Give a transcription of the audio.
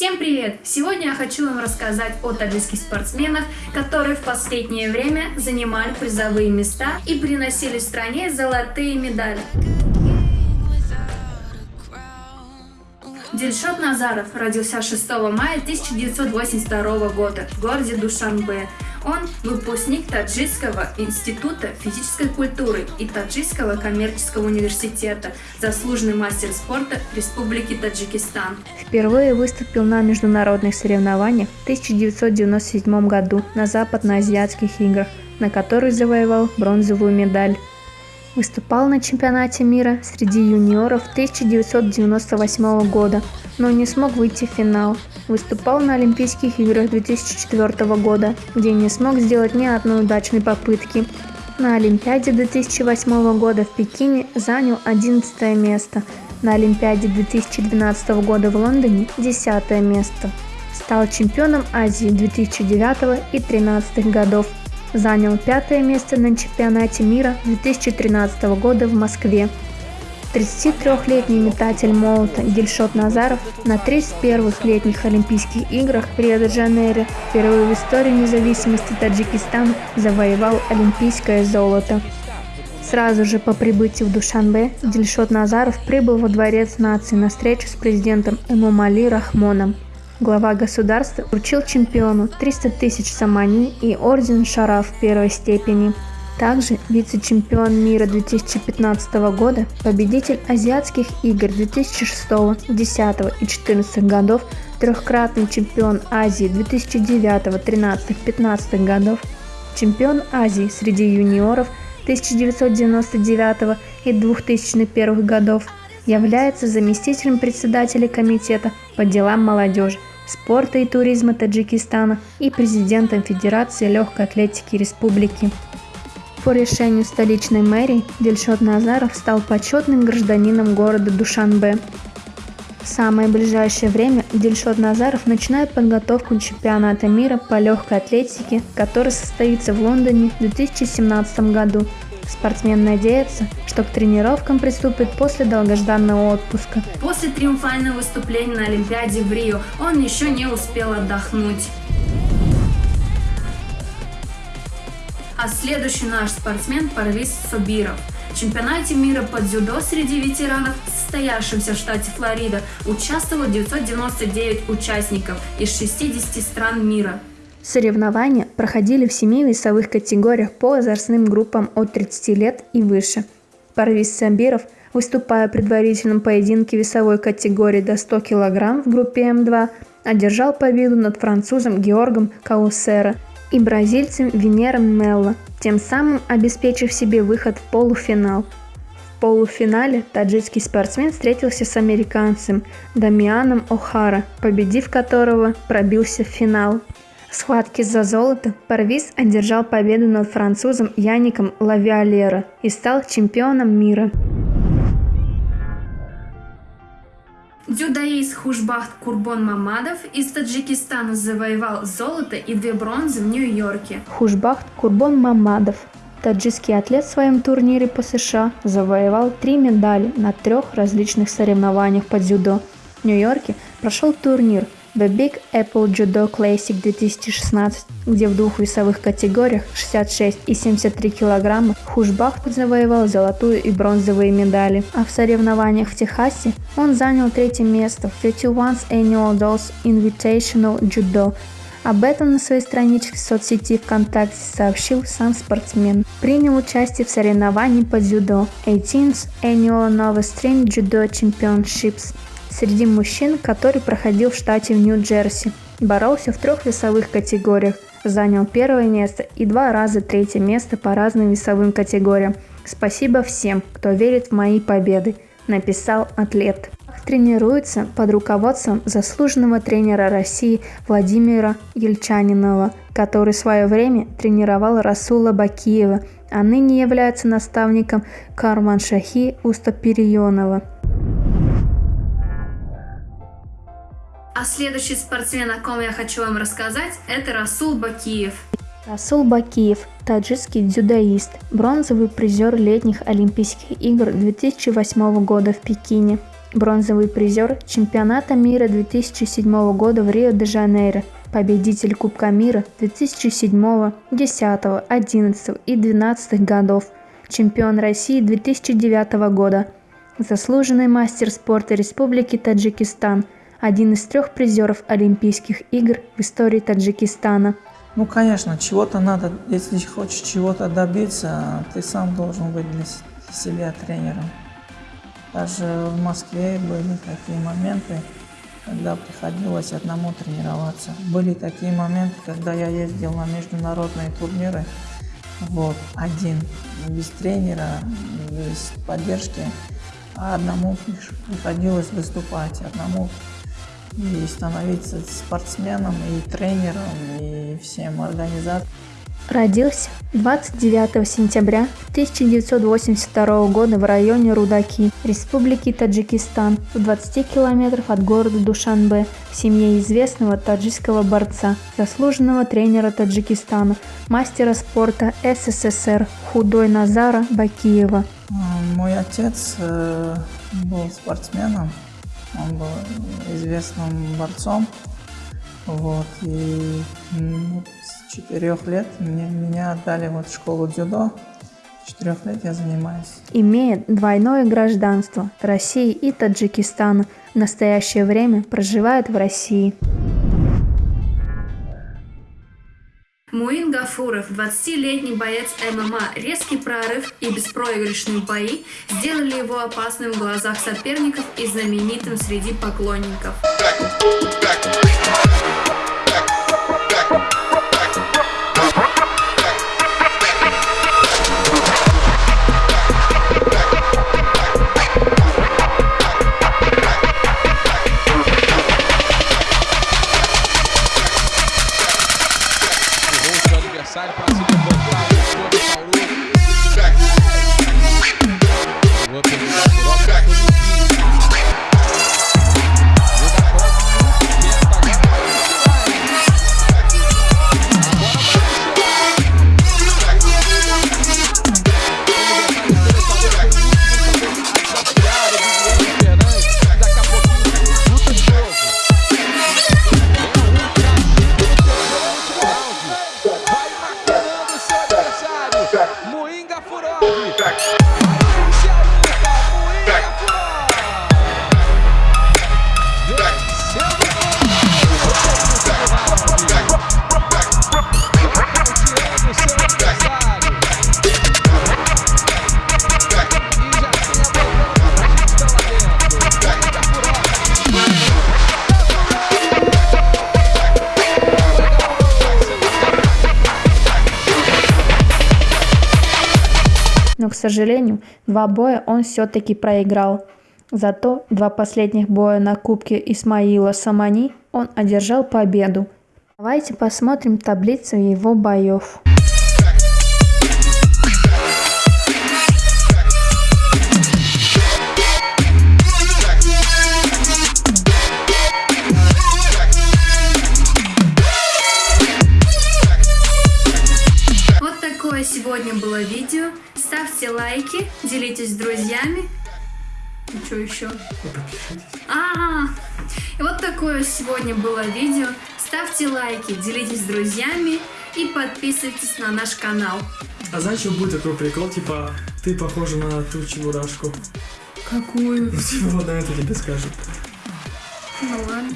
Всем привет! Сегодня я хочу вам рассказать о таджикских спортсменах, которые в последнее время занимали призовые места и приносили стране золотые медали. Дильшот Назаров родился 6 мая 1982 года в городе Душанбе. Он выпускник Таджикского института физической культуры и Таджикского коммерческого университета, заслуженный мастер спорта Республики Таджикистан. Впервые выступил на международных соревнованиях в 1997 году на Западноазиатских играх, на которых завоевал бронзовую медаль. Выступал на чемпионате мира среди юниоров 1998 года, но не смог выйти в финал. Выступал на Олимпийских играх 2004 года, где не смог сделать ни одной удачной попытки. На Олимпиаде 2008 года в Пекине занял 11 место, на Олимпиаде 2012 года в Лондоне – 10 место. Стал чемпионом Азии 2009 и 2013 годов занял пятое место на чемпионате мира 2013 года в Москве. 33-летний метатель молота Гильшот Назаров на 31-х летних Олимпийских играх в Рио-де-Жанейро впервые в истории независимости Таджикистана завоевал олимпийское золото. Сразу же по прибытию в Душанбе Дильшот Назаров прибыл во Дворец нации на встречу с президентом Эмомали Рахмоном. Глава государства вручил чемпиону 300 тысяч самани и орден Шараф первой степени. Также вице-чемпион мира 2015 года, победитель азиатских игр 2006, 2010 и 2014 годов, трехкратный чемпион Азии 2009, 2013, 2015 годов, чемпион Азии среди юниоров 1999 и 2001 годов, является заместителем председателя комитета по делам молодежи спорта и туризма Таджикистана и президентом Федерации легкой атлетики республики. По решению столичной мэрии Дельшот Назаров стал почетным гражданином города Душанбе. В самое ближайшее время Дельшот Назаров начинает подготовку чемпионата мира по легкой атлетике, который состоится в Лондоне в 2017 году – Спортсмен надеется, что к тренировкам приступит после долгожданного отпуска. После триумфального выступления на Олимпиаде в Рио он еще не успел отдохнуть. А следующий наш спортсмен Парвиз Собиров. В чемпионате мира по дзюдо среди ветеранов, состоявшемся в штате Флорида, участвовало 999 участников из 60 стран мира. Соревнования проходили в семи весовых категориях по возрастным группам от 30 лет и выше. Парвиз Сабиров, выступая в предварительном поединке весовой категории до 100 кг в группе М2, одержал победу над французом Георгом Каусера и бразильцем Венером Мелло, тем самым обеспечив себе выход в полуфинал. В полуфинале таджикский спортсмен встретился с американцем Дамианом О'Хара, победив которого пробился в финал. В схватке за золото Парвиз одержал победу над французом Яником Лавиалера и стал чемпионом мира. Дзюдоист Хушбахт Курбон Мамадов из Таджикистана завоевал золото и две бронзы в Нью-Йорке. Хушбахт Курбон Мамадов Таджикский атлет в своем турнире по США завоевал три медали на трех различных соревнованиях по дзюдо. В Нью-Йорке прошел турнир – The Big Apple Judo Classic 2016, где в двух весовых категориях 66 и 73 килограмма Хушбах завоевал золотую и бронзовые медали, а в соревнованиях в Техасе он занял третье место в 31st Annual Dolls Invitational Judo. Об этом на своей страничке в соцсети ВКонтакте сообщил сам спортсмен. Принял участие в соревновании по дзюдо 18th Annual Nova String Judo Championships среди мужчин, который проходил в штате в Нью-Джерси. Боролся в трех весовых категориях, занял первое место и два раза третье место по разным весовым категориям. Спасибо всем, кто верит в мои победы, написал атлет. Тренируется под руководством заслуженного тренера России Владимира Ельчанинова, который в свое время тренировал Расула Бакиева, а ныне является наставником Карманшахи Устаперионова. А следующий спортсмен, о ком я хочу вам рассказать, это Расул Бакиев. Расул Бакиев – таджикский дзюдоист, бронзовый призер летних Олимпийских игр 2008 года в Пекине. бронзовый призер чемпионата мира 2007 года в Рио-де-Жанейро, победитель Кубка мира 2007, 10, 11 и 12 годов, чемпион России 2009 года, заслуженный мастер спорта Республики Таджикистан, один из трех призеров Олимпийских игр в истории Таджикистана. Ну, конечно, чего-то надо, если хочешь чего-то добиться, ты сам должен быть для себя тренером. Даже в Москве были такие моменты, когда приходилось одному тренироваться. Были такие моменты, когда я ездил на международные турниры, вот, один, без тренера, без поддержки, а одному приходилось выступать, одному и становиться спортсменом, и тренером, и всем организатором. Родился 29 сентября 1982 года в районе Рудаки, Республики Таджикистан, в 20 километров от города Душанбе, в семье известного таджикского борца, заслуженного тренера Таджикистана, мастера спорта СССР Худой Назара Бакиева. Мой отец э, был спортсменом, он был известным борцом, вот, и ну, с четырех лет мне, меня отдали вот в школу дзюдо. С четырех лет я занимаюсь. Имеет двойное гражданство России и Таджикистана. В настоящее время проживает в России. Гафуров, 20-летний боец ММА, резкий прорыв и беспроигрышные бои сделали его опасным в глазах соперников и знаменитым среди поклонников. Но, к сожалению, два боя он все-таки проиграл. Зато два последних боя на Кубке Исмаила Самани он одержал победу. Давайте посмотрим таблицу его боев. Еще? А, -а, а, вот такое сегодня было видео. Ставьте лайки, делитесь с друзьями и подписывайтесь на наш канал. А знаешь, что будет такой прикол, типа, ты похожа на ту чебурашку. Какую? Ну, типа, вот на это тебе скажут. Ну ладно.